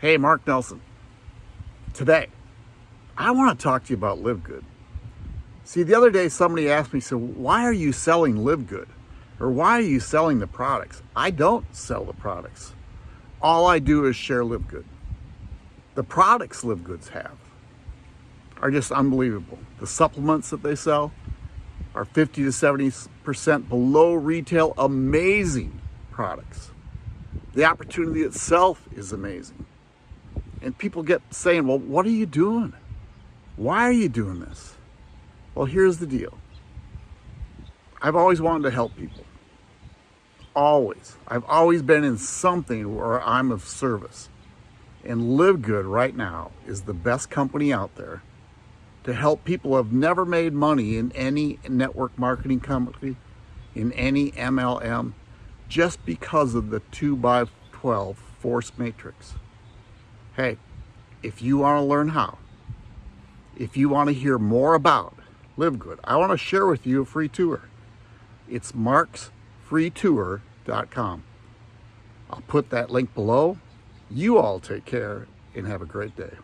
Hey, Mark Nelson. Today, I want to talk to you about Live Good. See, the other day somebody asked me, so why are you selling Live Good? Or why are you selling the products? I don't sell the products. All I do is share Live Good. The products Live Goods have are just unbelievable. The supplements that they sell are 50 to 70% below retail, amazing products. The opportunity itself is amazing. And people get saying, well, what are you doing? Why are you doing this? Well, here's the deal. I've always wanted to help people. Always. I've always been in something where I'm of service. And Live Good right now is the best company out there to help people who have never made money in any network marketing company, in any MLM, just because of the 2 by 12 force matrix. Hey, if you want to learn how, if you want to hear more about Live Good, I want to share with you a free tour. It's marksfreetour.com. I'll put that link below. You all take care and have a great day.